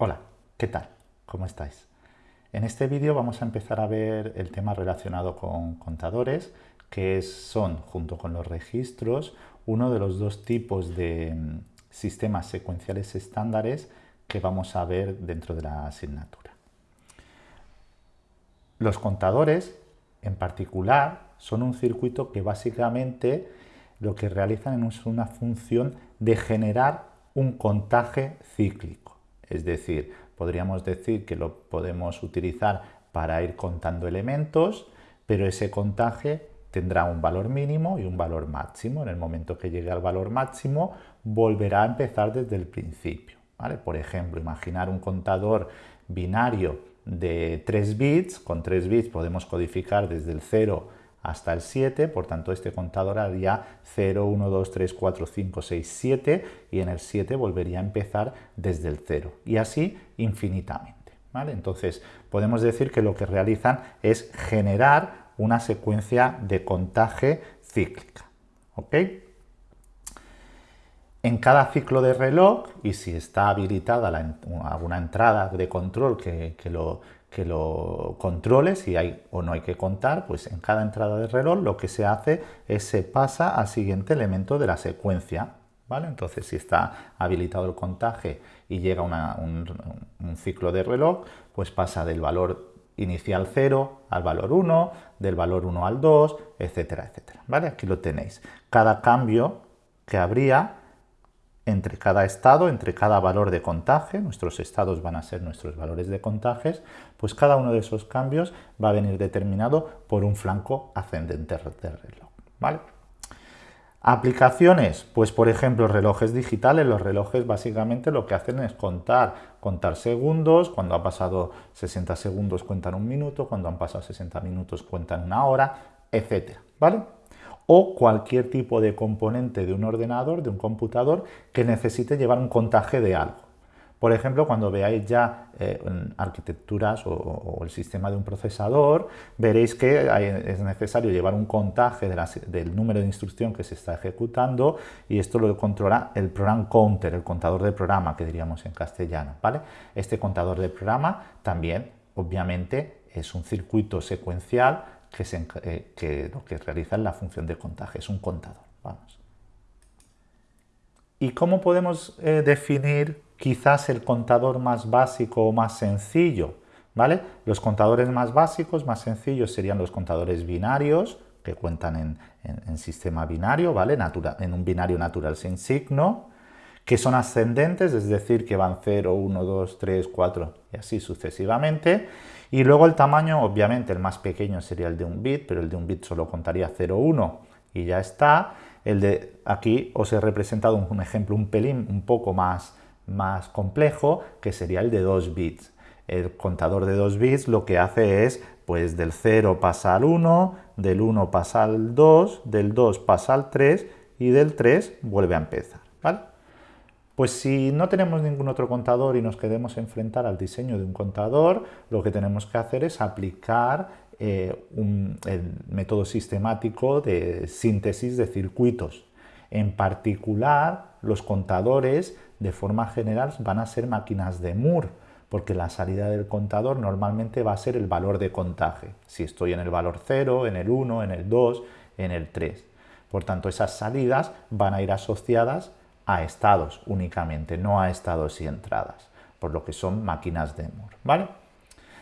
Hola, ¿qué tal? ¿Cómo estáis? En este vídeo vamos a empezar a ver el tema relacionado con contadores, que son, junto con los registros, uno de los dos tipos de mm, sistemas secuenciales estándares que vamos a ver dentro de la asignatura. Los contadores, en particular, son un circuito que básicamente lo que realizan es una función de generar un contaje cíclico. Es decir, podríamos decir que lo podemos utilizar para ir contando elementos, pero ese contaje tendrá un valor mínimo y un valor máximo. En el momento que llegue al valor máximo, volverá a empezar desde el principio. Por ejemplo, imaginar un contador binario de 3 bits. Con 3 bits podemos codificar desde el 0 hasta el 7, por tanto este contador haría 0, 1, 2, 3, 4, 5, 6, 7 y en el 7 volvería a empezar desde el 0 y así infinitamente. Entonces podemos decir que lo que realizan es generar una secuencia de contaje cíclica. ¿ok? En cada ciclo de reloj, y si está habilitada alguna entrada de control que, lo, que lo controle, si hay o no hay que contar, pues en cada entrada de reloj lo que se hace es se pasa al siguiente elemento de la secuencia. ¿vale? Entonces, si está habilitado el contaje y llega un, ciclo de reloj, pues pasa del valor inicial 0 al valor 1, del valor 1 al 2, etcétera, etcétera. ¿vale? Aquí lo tenéis. Cada cambio que habría entre cada estado, entre cada valor de contaje, nuestros estados van a ser nuestros valores de contajes, pues cada uno de esos cambios va a venir determinado por un flanco ascendente del reloj. ¿vale? Aplicaciones, pues por ejemplo relojes digitales, los relojes básicamente lo que hacen es contar, contar segundos, cuando ha pasado 60 segundos cuentan un minuto, cuando han pasado 60 minutos cuentan una hora, etcétera, ¿vale? O cualquier tipo de componente de un ordenador, de un computador, que necesite llevar un contaje de algo. Por ejemplo, cuando veáis ya eh, arquitecturas o, el sistema de un procesador, veréis que es necesario llevar un contaje del número de instrucción que se está ejecutando y esto lo controla el program counter, el contador de programa que diríamos en castellano. ¿vale? Este contador de programa también, obviamente, es un circuito secuencial eh, que, lo que realiza es la función de contaje, es un contador. Vamos. ¿Y cómo podemos eh, definir quizás el contador más básico o más sencillo? ¿Vale? Los contadores más básicos, más sencillos, serían los contadores binarios, que cuentan en, sistema binario, ¿vale? en un binario natural sin signo, que son ascendentes, es decir, que van 0, 1, 2, 3, 4 y así sucesivamente. Y luego el tamaño, obviamente el más pequeño sería el de un bit, pero el de un bit solo contaría 0,1 y ya está. El de aquí os he representado un, ejemplo un pelín un poco más, más complejo, que sería el de 2 bits. El contador de 2 bits lo que hace es, pues del 0 pasa al 1, del 1 pasa al 2, del 2 pasa al 3 y del 3 vuelve a empezar. ¿vale? Pues si no tenemos ningún otro contador y nos queremos enfrentar al diseño de un contador, lo que tenemos que hacer es aplicar eh, el método sistemático de síntesis de circuitos. En particular, los contadores de forma general van a ser máquinas de Moore, porque la salida del contador normalmente va a ser el valor de contaje. Si estoy en el valor 0, en el 1, en el 2, en el 3. Por tanto, esas salidas van a ir asociadas a estados únicamente, no a estados y entradas, por lo que son máquinas de Moore, ¿vale?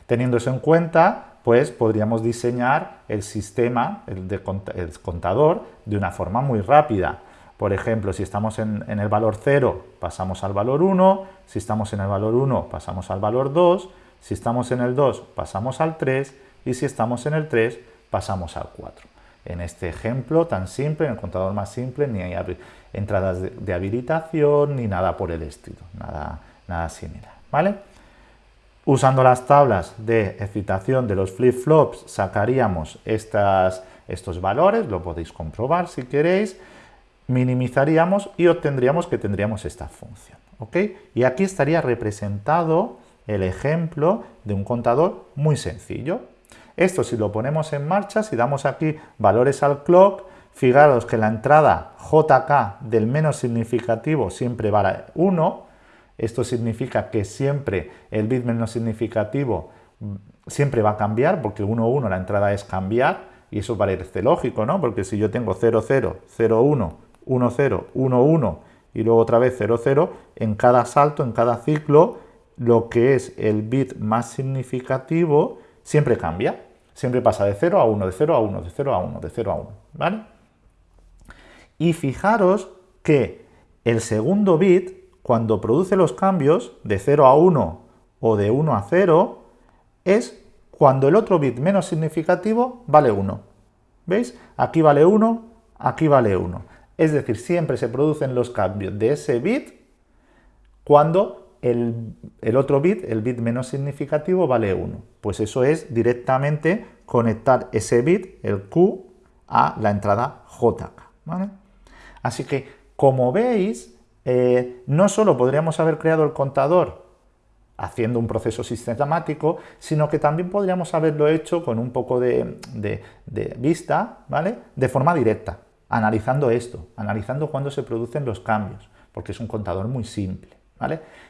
Teniendo eso en cuenta, pues podríamos diseñar el sistema, el, contador, de una forma muy rápida. Por ejemplo, si estamos en, en, el valor 0, pasamos al valor 1, si estamos en el valor 1, pasamos al valor 2, si estamos en el 2, pasamos al 3, y si estamos en el 3, pasamos al 4. En este ejemplo tan simple, en el contador más simple, ni hay entradas de, habilitación ni nada por el estilo, nada, nada similar. ¿vale? Usando las tablas de excitación de los flip-flops sacaríamos estos valores, lo podéis comprobar si queréis, minimizaríamos y obtendríamos que tendríamos esta función. ¿ok? Y aquí estaría representado el ejemplo de un contador muy sencillo. Esto si lo ponemos en marcha, si damos aquí valores al clock, fijaros que la entrada JK del menos significativo siempre vale 1 Esto significa que siempre el bit menos significativo mm, siempre va a cambiar, porque 1, 1 la entrada es cambiar, y eso parece lógico, ¿no? Porque si yo tengo 0, 0, 0, 1, 1, 0, 1, 1 y luego otra vez 0, 0, en cada salto, en cada ciclo, lo que es el bit más significativo siempre cambia. Siempre pasa de 0 a 1, de 0 a 1, de 0 a 1, de 0 a 1, ¿vale? Y fijaros que el segundo bit, cuando produce los cambios de 0 a 1 o de 1 a 0, es cuando el otro bit menos significativo vale 1. ¿Veis? Aquí vale 1, aquí vale 1. Es decir, siempre se producen los cambios de ese bit cuando el, otro bit, el bit menos significativo, vale 1. Pues eso es directamente conectar ese bit, el Q, a la entrada JK. Así que, como veis, eh, no solo podríamos haber creado el contador haciendo un proceso sistemático, sino que también podríamos haberlo hecho con un poco de, de vista, ¿vale? De forma directa analizando esto, analizando cuándo se producen los cambios, porque es un contador muy simple.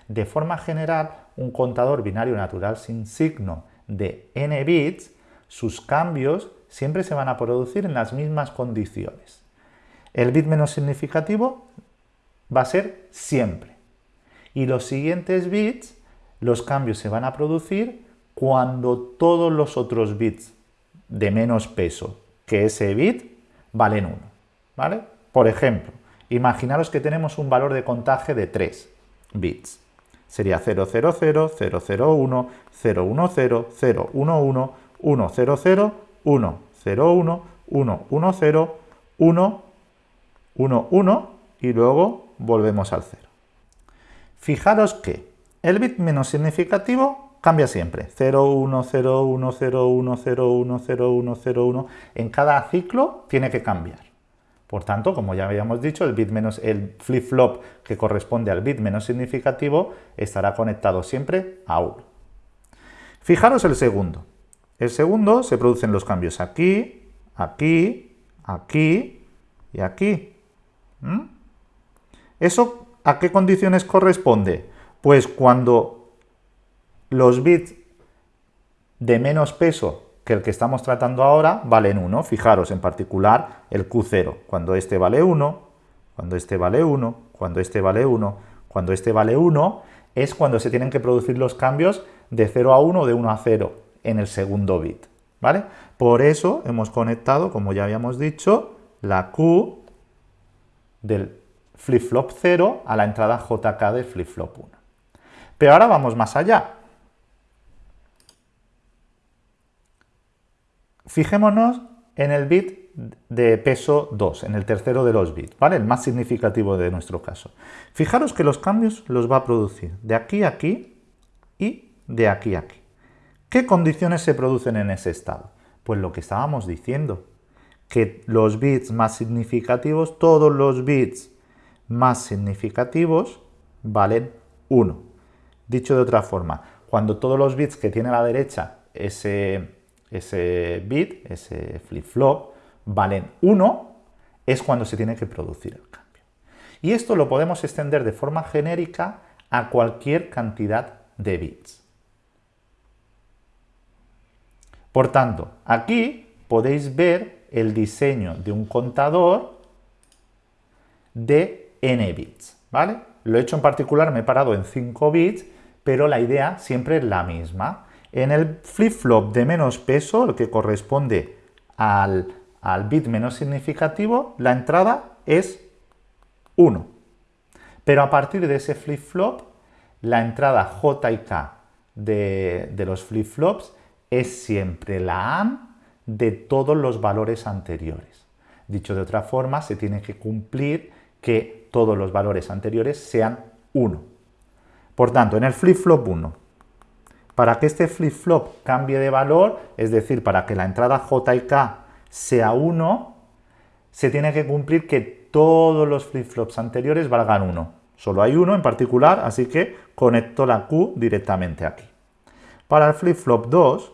De forma general, un contador binario natural sin signo de n bits, sus cambios siempre se van a producir en las mismas condiciones. El bit menos significativo va a ser siempre. Y los siguientes bits, los cambios se van a producir cuando todos los otros bits de menos peso que ese bit valen 1. ¿vale? Por ejemplo, imaginaros que tenemos un valor de contaje de 3 bits. Sería 000, 001, 010, 011, 100, 101, 101, 110, 1, 1, 1 y luego volvemos al 0. Fijaros que el bit menos significativo cambia siempre. 0, 1, 0, 1, 0, 1, 0, 1, 0, 1, 0, 1. En cada ciclo tiene que cambiar. Por tanto, como ya habíamos dicho, el bit menos el flip-flop que corresponde al bit menos significativo estará conectado siempre a 1. Fijaros el segundo. El segundo se producen los cambios aquí, aquí, aquí y aquí. ¿Mm? ¿Eso a qué condiciones corresponde? Pues cuando los bits de menos peso que el que estamos tratando ahora valen 1. Fijaros en particular el Q0, cuando este vale 1, cuando este vale 1, cuando este vale 1, cuando este vale 1, es cuando se tienen que producir los cambios de 0 a 1 o de 1 a 0 en el segundo bit. ¿vale? Por eso hemos conectado, como ya habíamos dicho, la Q del flip-flop 0 a la entrada JK del flip-flop 1. Pero ahora vamos más allá. Fijémonos en el bit de peso 2, en el tercero de los bits, ¿vale? El más significativo de nuestro caso. Fijaros que los cambios los va a producir de aquí a aquí y de aquí a aquí. ¿Qué condiciones se producen en ese estado? Pues lo que estábamos diciendo, que los bits más significativos, todos los bits más significativos valen 1. Dicho de otra forma, cuando todos los bits que tiene a la derecha ese ese bit, ese flip-flop, valen 1, es cuando se tiene que producir el cambio. Y esto lo podemos extender de forma genérica a cualquier cantidad de bits. Por tanto, aquí podéis ver el diseño de un contador de n bits, ¿vale? Lo he hecho en particular, me he parado en 5 bits, pero la idea siempre es la misma. En el flip-flop de menos peso, el que corresponde al, bit menos significativo, la entrada es 1. Pero a partir de ese flip-flop, la entrada J y K de, los flip-flops es siempre la AND de todos los valores anteriores. Dicho de otra forma, se tiene que cumplir que todos los valores anteriores sean 1. Por tanto, en el flip-flop 1 para que este flip-flop cambie de valor, es decir, para que la entrada J y K sea 1, se tiene que cumplir que todos los flip-flops anteriores valgan 1. Solo hay uno en particular, así que conecto la Q directamente aquí. Para el flip-flop 2,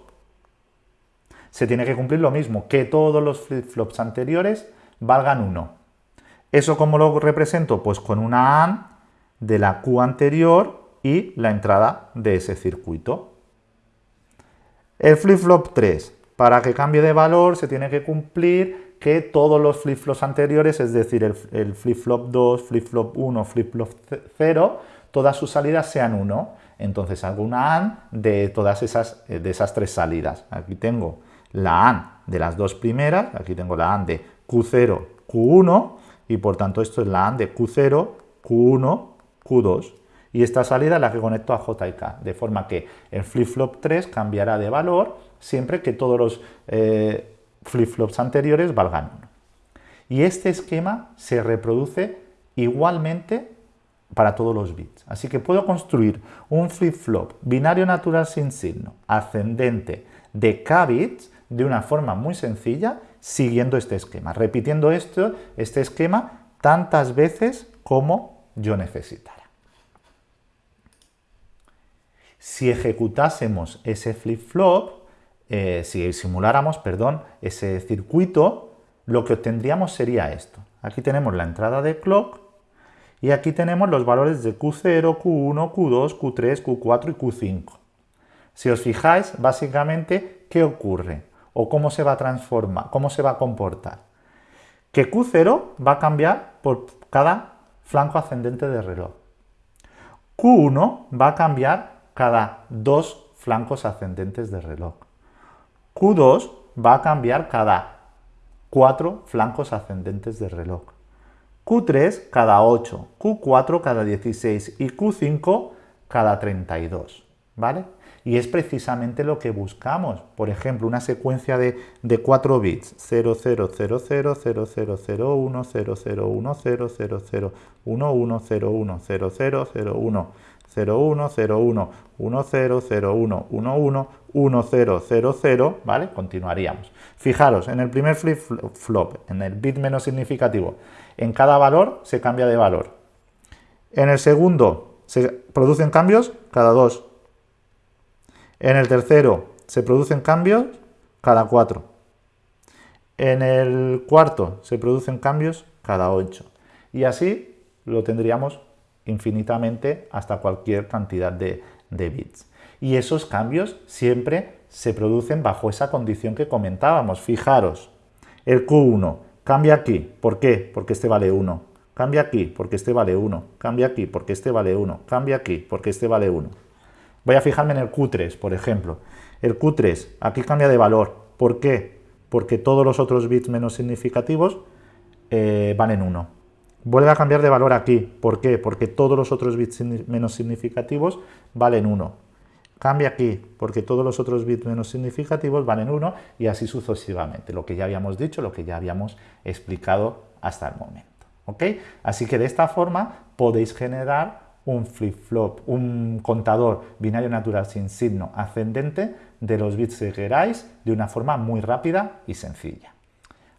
se tiene que cumplir lo mismo, que todos los flip-flops anteriores valgan 1. ¿Eso cómo lo represento? Pues con una AND de la Q anterior y la entrada de ese circuito. El flip-flop 3, para que cambie de valor se tiene que cumplir que todos los flip-flops anteriores, es decir, el, flip-flop 2, flip-flop 1, flip-flop 0, todas sus salidas sean 1. Entonces hago una AND de todas esas, de esas tres salidas. Aquí tengo la AND de las dos primeras, aquí tengo la AND de Q0, Q1, y por tanto esto es la AND de Q0, Q1, Q2. Y esta salida la que conecto a J y K, de forma que el flip-flop 3 cambiará de valor siempre que todos los eh, flip-flops anteriores valgan 1. Y este esquema se reproduce igualmente para todos los bits. Así que puedo construir un flip-flop binario natural sin signo ascendente de k bits de una forma muy sencilla siguiendo este esquema, repitiendo esto, este esquema tantas veces como yo necesitara. Si ejecutásemos ese flip-flop, eh, si simuláramos, perdón, ese circuito, lo que obtendríamos sería esto. Aquí tenemos la entrada de clock y aquí tenemos los valores de Q0, Q1, Q2, Q3, Q4 y Q5. Si os fijáis, básicamente, ¿qué ocurre? ¿O cómo se va a transformar? ¿Cómo se va a comportar? Que Q0 va a cambiar por cada flanco ascendente de reloj. Q1 va a cambiar cada dos flancos ascendentes de reloj. Q2 va a cambiar cada cuatro flancos ascendentes de reloj. Q3 cada 8, Q4 cada 16 y Q5 cada 32. ¿Vale? y es precisamente lo que buscamos. Por ejemplo, una secuencia de, de 4 bits, 0000, 0001, 0010, 0010, 11, 01, 0001, 01, 01, 1001, 11, 1000, ¿vale? Continuaríamos. Fijaros, en el primer flip-flop, en el bit menos significativo, en cada valor se cambia de valor. En el segundo, se producen cambios cada dos en el tercero se producen cambios cada cuatro. En el cuarto se producen cambios cada ocho. Y así lo tendríamos infinitamente hasta cualquier cantidad de, bits. Y esos cambios siempre se producen bajo esa condición que comentábamos. Fijaros, el Q1 cambia aquí. ¿Por qué? Porque este vale 1. Cambia aquí porque este vale 1. Cambia aquí porque este vale 1. Cambia aquí porque este vale 1. Voy a fijarme en el Q3, por ejemplo. El Q3, aquí cambia de valor. ¿Por qué? Porque todos los otros bits menos significativos eh, van en 1. Vuelve a cambiar de valor aquí. ¿Por qué? Porque todos los otros bits menos significativos valen 1. Cambia aquí, porque todos los otros bits menos significativos valen 1 y así sucesivamente. Lo que ya habíamos dicho, lo que ya habíamos explicado hasta el momento. ¿ok? Así que de esta forma podéis generar un flip-flop, un contador binario natural sin signo ascendente de los bits que queráis de una forma muy rápida y sencilla.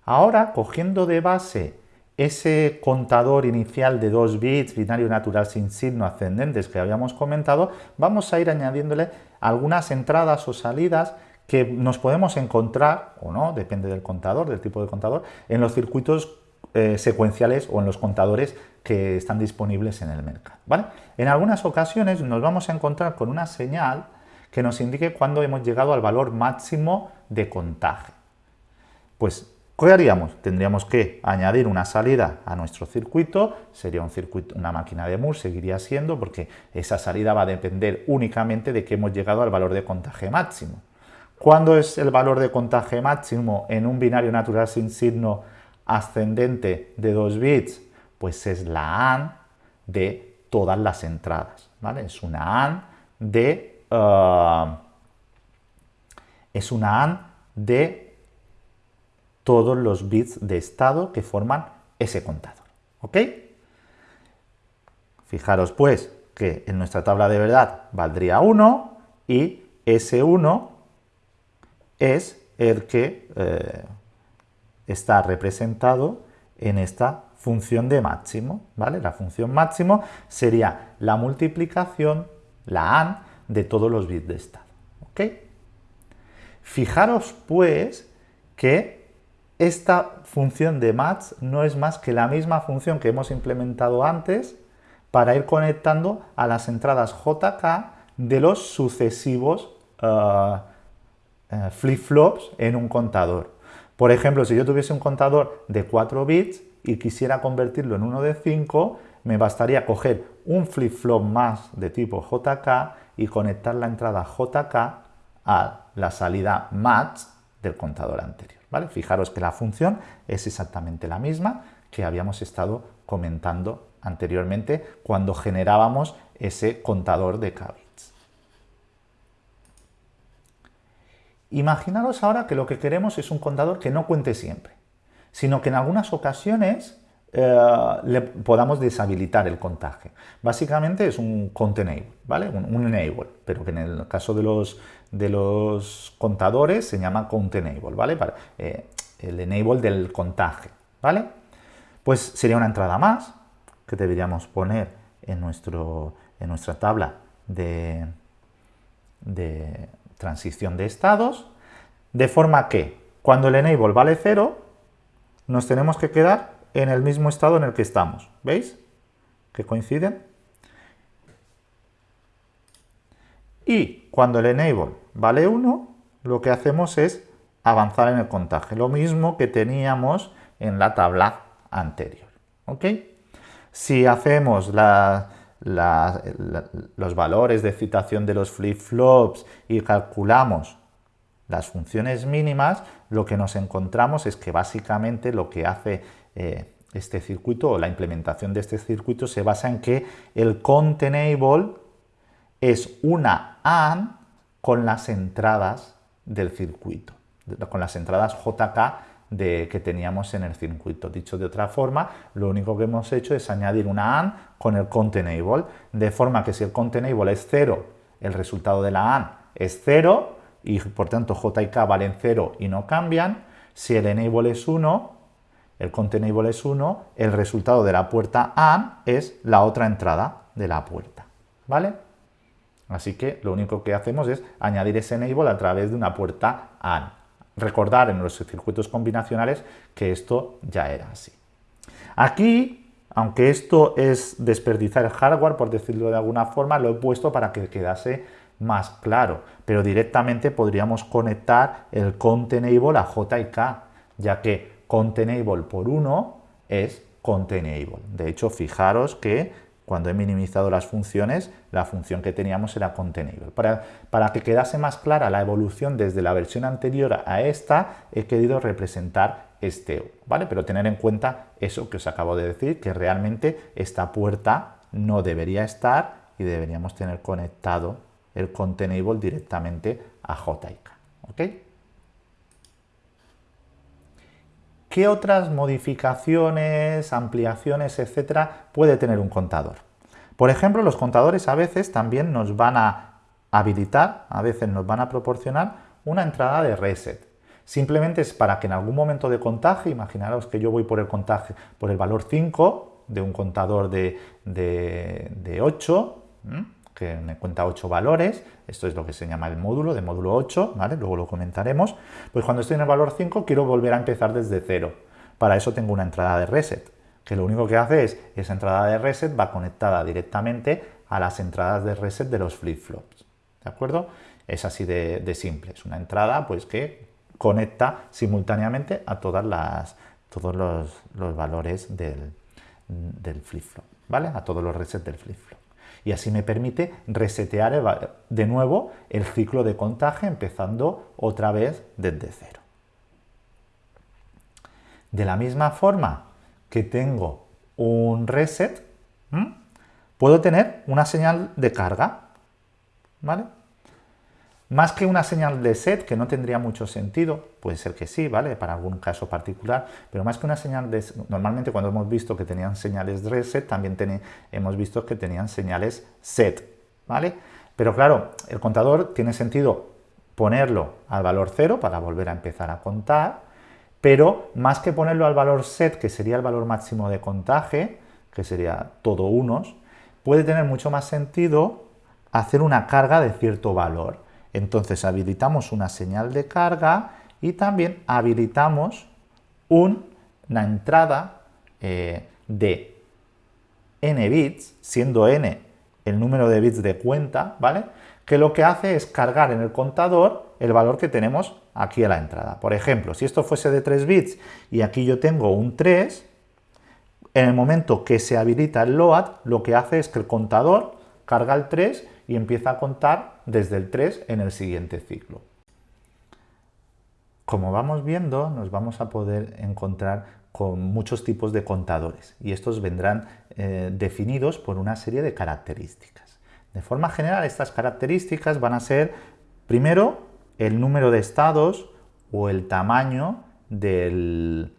Ahora, cogiendo de base ese contador inicial de 2 bits binario natural sin signo ascendentes que habíamos comentado, vamos a ir añadiéndole algunas entradas o salidas que nos podemos encontrar, o no, depende del contador, del tipo de contador, en los circuitos eh, secuenciales o en los contadores que están disponibles en el mercado. ¿vale? En algunas ocasiones nos vamos a encontrar con una señal que nos indique cuándo hemos llegado al valor máximo de contaje. Pues, ¿qué haríamos? Tendríamos que añadir una salida a nuestro circuito, sería un circuito, una máquina de Moore, seguiría siendo, porque esa salida va a depender únicamente de que hemos llegado al valor de contaje máximo. ¿Cuándo es el valor de contaje máximo en un binario natural sin signo ascendente de 2 bits, pues es la AND de todas las entradas, ¿vale? Es una AND de... Uh, es una AND de todos los bits de estado que forman ese contador, ¿ok? Fijaros pues que en nuestra tabla de verdad valdría 1 y ese 1 es el que eh, está representado en esta función de máximo, ¿vale? La función máximo sería la multiplicación, la AND, de todos los bits de estado, ¿ok? Fijaros, pues, que esta función de max no es más que la misma función que hemos implementado antes para ir conectando a las entradas JK de los sucesivos uh, uh, flip-flops en un contador. Por ejemplo, si yo tuviese un contador de 4 bits y quisiera convertirlo en uno de 5, me bastaría coger un flip-flop más de tipo JK y conectar la entrada JK a la salida match del contador anterior. Fijaros que la función es exactamente la misma que habíamos estado comentando anteriormente cuando generábamos ese contador de k Imaginaros ahora que lo que queremos es un contador que no cuente siempre, sino que en algunas ocasiones eh, le podamos deshabilitar el contaje. Básicamente es un count enable, ¿vale? Un, enable, pero que en el caso de los, de los contadores se llama count enable, ¿vale? Eh, el enable del contaje, ¿vale? Pues sería una entrada más que deberíamos poner en, nuestro, en nuestra tabla de, de transición de estados, de forma que cuando el enable vale 0, nos tenemos que quedar en el mismo estado en el que estamos. ¿Veis? Que coinciden. Y cuando el enable vale 1, lo que hacemos es avanzar en el contaje. Lo mismo que teníamos en la tabla anterior. ¿Ok? Si hacemos los valores de citación de los flip-flops y calculamos las funciones mínimas, lo que nos encontramos es que básicamente lo que hace eh, este circuito o la implementación de este circuito se basa en que el count enable es una AND con las entradas del circuito, con las entradas JK que teníamos en el circuito. Dicho de otra forma, lo único que hemos hecho es añadir una AND con el count enable, de forma que si el count enable es 0, el resultado de la AND es 0 y por tanto J K valen 0 y no cambian. Si el enable es 1, el count enable es 1, el resultado de la puerta AND es la otra entrada de la puerta. ¿Vale? Así que lo único que hacemos es añadir ese enable a través de una puerta AND recordar en los circuitos combinacionales que esto ya era así. Aquí, aunque esto es desperdiciar hardware, por decirlo de alguna forma, lo he puesto para que quedase más claro, pero directamente podríamos conectar el count enable a J y K, ya que count enable por 1 es count enable. De hecho, fijaros que cuando he minimizado las funciones, la función que teníamos era containable. Para, para que quedase más clara la evolución desde la versión anterior a esta, he querido representar este, ¿vale? Pero tener en cuenta eso que os acabo de decir, que realmente esta puerta no debería estar y deberíamos tener conectado el containable directamente a JIK. ¿Qué otras modificaciones, ampliaciones, etcétera, puede tener un contador? Por ejemplo, los contadores a veces también nos van a habilitar, a veces nos van a proporcionar una entrada de reset. Simplemente es para que en algún momento de contaje, imaginaros que yo voy por el contaje, por el valor 5 de un contador de, de 8, que me cuenta 8 valores, esto es lo que se llama el módulo, de módulo 8, ¿vale? luego lo comentaremos, pues cuando estoy en el valor 5 quiero volver a empezar desde 0. Para eso tengo una entrada de reset, que lo único que hace es, esa entrada de reset va conectada directamente a las entradas de reset de los flip-flops, ¿de acuerdo? Es así de, simple, es una entrada pues que conecta simultáneamente a todas las, todos los, valores del, del flip-flop, ¿vale? A todos los resets del flip-flop y así me permite resetear de nuevo el ciclo de contaje empezando otra vez desde cero. De la misma forma que tengo un reset, puedo tener una señal de carga, ¿vale? Más que una señal de set, que no tendría mucho sentido, puede ser que sí, ¿vale? Para algún caso particular, pero más que una señal de... Normalmente cuando hemos visto que tenían señales reset, también hemos visto que tenían señales set, ¿vale? Pero claro, el contador tiene sentido ponerlo al valor 0 para volver a empezar a contar, pero más que ponerlo al valor set, que sería el valor máximo de contaje, que sería todo unos, puede tener mucho más sentido hacer una carga de cierto valor. Entonces habilitamos una señal de carga y también habilitamos una entrada eh, de n bits, siendo n el número de bits de cuenta, ¿vale? Que lo que hace es cargar en el contador el valor que tenemos aquí a la entrada. Por ejemplo, si esto fuese de 3 bits y aquí yo tengo un 3, en el momento que se habilita el LOAD, lo que hace es que el contador carga el 3 y empieza a contar desde el 3 en el siguiente ciclo. Como vamos viendo, nos vamos a poder encontrar con muchos tipos de contadores y estos vendrán eh, definidos por una serie de características. De forma general, estas características van a ser, primero, el número de estados o el tamaño del,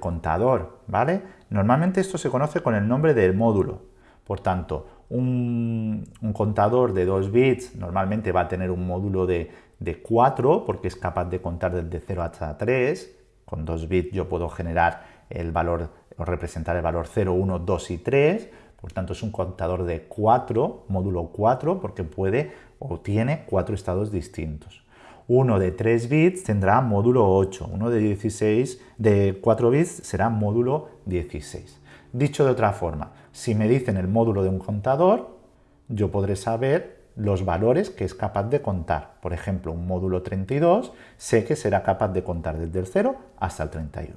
contador, ¿vale? Normalmente esto se conoce con el nombre del módulo. Por tanto, un, contador de 2 bits normalmente va a tener un módulo de, de 4 porque es capaz de contar desde 0 hasta 3. Con 2 bits yo puedo generar el valor o representar el valor 0, 1, 2 y 3, por tanto es un contador de 4, módulo 4, porque puede o tiene cuatro estados distintos. Uno de 3 bits tendrá módulo 8, uno de 16 de 4 bits será módulo 16. Dicho de otra forma, si me dicen el módulo de un contador, yo podré saber los valores que es capaz de contar. Por ejemplo, un módulo 32 sé que será capaz de contar desde el 0 hasta el 31.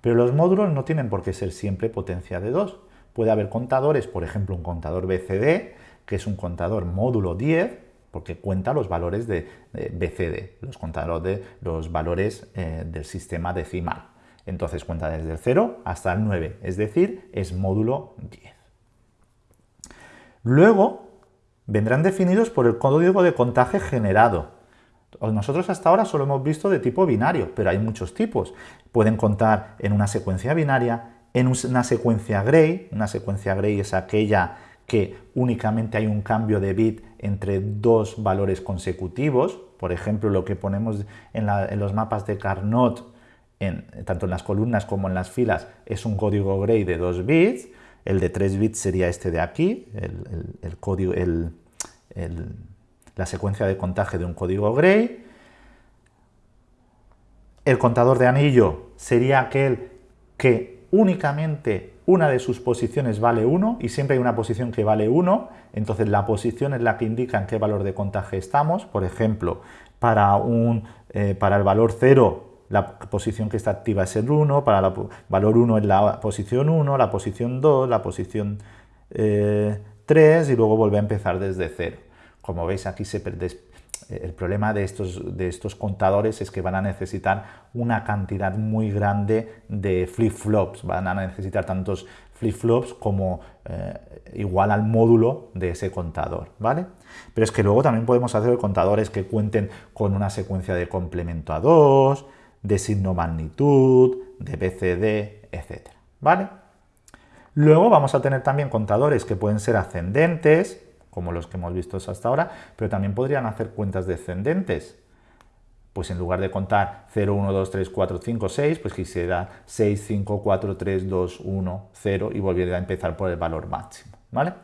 Pero los módulos no tienen por qué ser siempre potencia de 2. Puede haber contadores, por ejemplo, un contador BCD, que es un contador módulo 10, porque cuenta los valores de, BCD, los contadores de los valores eh, del sistema decimal. Entonces cuenta desde el 0 hasta el 9, es decir, es módulo 10. Luego vendrán definidos por el código de contaje generado, nosotros hasta ahora solo hemos visto de tipo binario, pero hay muchos tipos. Pueden contar en una secuencia binaria, en una secuencia Gray. Una secuencia Gray es aquella que únicamente hay un cambio de bit entre dos valores consecutivos. Por ejemplo, lo que ponemos en, los mapas de Carnot, tanto en las columnas como en las filas, es un código Gray de 2 bits. El de 3 bits sería este de aquí, el, código, el la secuencia de contaje de un código Gray. El contador de anillo sería aquel que únicamente una de sus posiciones vale 1 y siempre hay una posición que vale 1, entonces la posición es la que indica en qué valor de contaje estamos. Por ejemplo, para, un, eh, para el valor 0 la posición que está activa es el 1, para el valor 1 es la posición 1, la posición 2, la posición 3 eh, y luego vuelve a empezar desde 0. Como veis aquí se el problema de estos, de estos contadores es que van a necesitar una cantidad muy grande de flip-flops, van a necesitar tantos flip-flops como eh, igual al módulo de ese contador, ¿vale? Pero es que luego también podemos hacer contadores que cuenten con una secuencia de complemento a 2, de signo magnitud, de BCD, etc. ¿vale? Luego vamos a tener también contadores que pueden ser ascendentes, como los que hemos visto hasta ahora, pero también podrían hacer cuentas descendentes. Pues en lugar de contar 0, 1, 2, 3, 4, 5, 6, pues quisiera 6, 5, 4, 3, 2, 1, 0 y volviera a empezar por el valor máximo. ¿vale?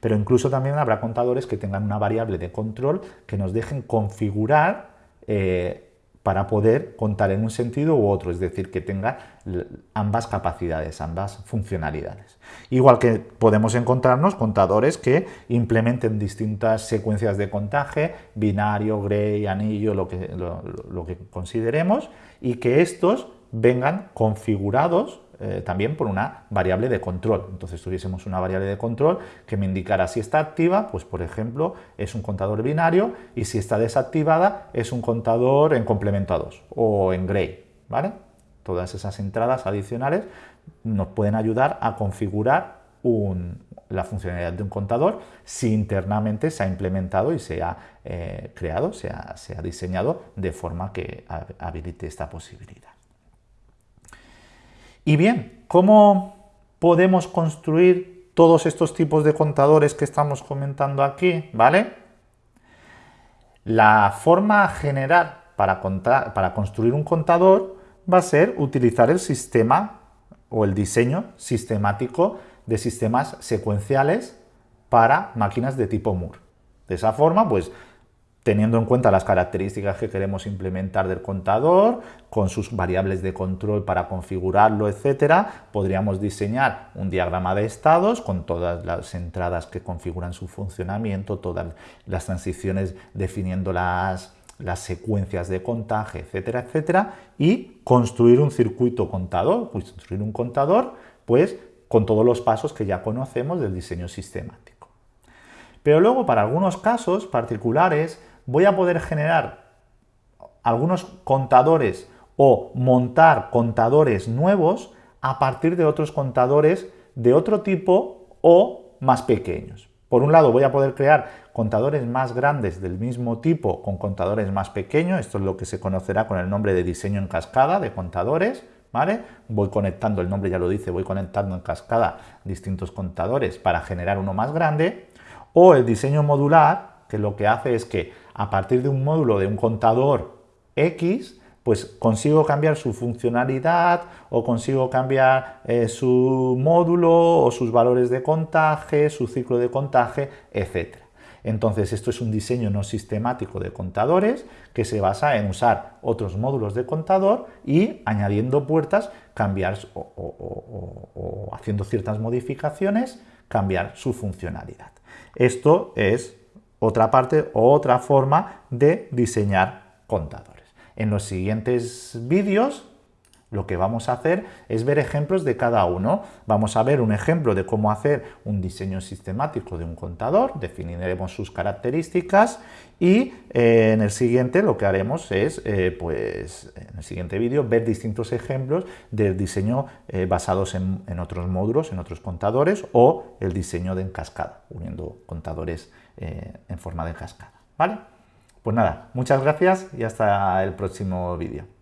Pero incluso también habrá contadores que tengan una variable de control que nos dejen configurar eh, para poder contar en un sentido u otro, es decir, que tenga ambas capacidades, ambas funcionalidades. Igual que podemos encontrarnos contadores que implementen distintas secuencias de contaje, binario, gray, anillo, lo que, lo que consideremos, y que estos vengan configurados eh, también por una variable de control. Entonces tuviésemos una variable de control que me indicara si está activa, pues por ejemplo es un contador binario y si está desactivada es un contador en complemento a 2 o en gray. ¿vale? Todas esas entradas adicionales nos pueden ayudar a configurar la funcionalidad de un contador si internamente se ha implementado y se ha eh, creado, se ha diseñado de forma que habilite esta posibilidad. Y bien, ¿cómo podemos construir todos estos tipos de contadores que estamos comentando aquí? ¿Vale? La forma general para, para construir un contador va a ser utilizar el sistema o el diseño sistemático de sistemas secuenciales para máquinas de tipo Moore. De esa forma, pues teniendo en cuenta las características que queremos implementar del contador, con sus variables de control para configurarlo, etcétera, podríamos diseñar un diagrama de estados con todas las entradas que configuran su funcionamiento, todas las transiciones definiendo las, las secuencias de contaje, etcétera, etcétera, y construir un circuito contador, construir un contador, pues con todos los pasos que ya conocemos del diseño sistemático. Pero luego, para algunos casos particulares, voy a poder generar algunos contadores o montar contadores nuevos a partir de otros contadores de otro tipo o más pequeños. Por un lado voy a poder crear contadores más grandes del mismo tipo con contadores más pequeños, esto es lo que se conocerá con el nombre de diseño en cascada de contadores, ¿vale? Voy conectando, el nombre ya lo dice, voy conectando en cascada distintos contadores para generar uno más grande, o el diseño modular, que lo que hace es que a partir de un módulo de un contador X, pues consigo cambiar su funcionalidad o consigo cambiar eh, su módulo o sus valores de contaje, su ciclo de contaje, etc. Entonces esto es un diseño no sistemático de contadores que se basa en usar otros módulos de contador y añadiendo puertas, cambiar o haciendo ciertas modificaciones, cambiar su funcionalidad. Esto es otra parte o otra forma de diseñar contadores. En los siguientes vídeos lo que vamos a hacer es ver ejemplos de cada uno. Vamos a ver un ejemplo de cómo hacer un diseño sistemático de un contador, definiremos sus características y eh, en el siguiente lo que haremos es, eh, pues, en el siguiente vídeo, ver distintos ejemplos del diseño eh, basados en, en, otros módulos, en otros contadores o el diseño de en cascada, uniendo contadores en forma de cascada. ¿Vale? Pues nada, muchas gracias y hasta el próximo vídeo.